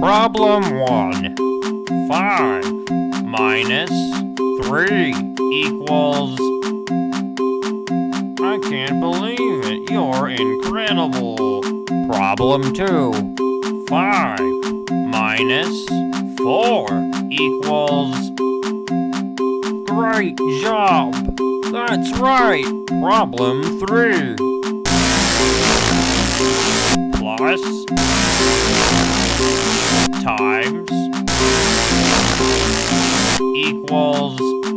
Problem 1. 5 minus 3 equals... I can't believe it. You're incredible. Problem 2. 5 minus 4 equals... Great job! That's right! Problem 3. Plus times equals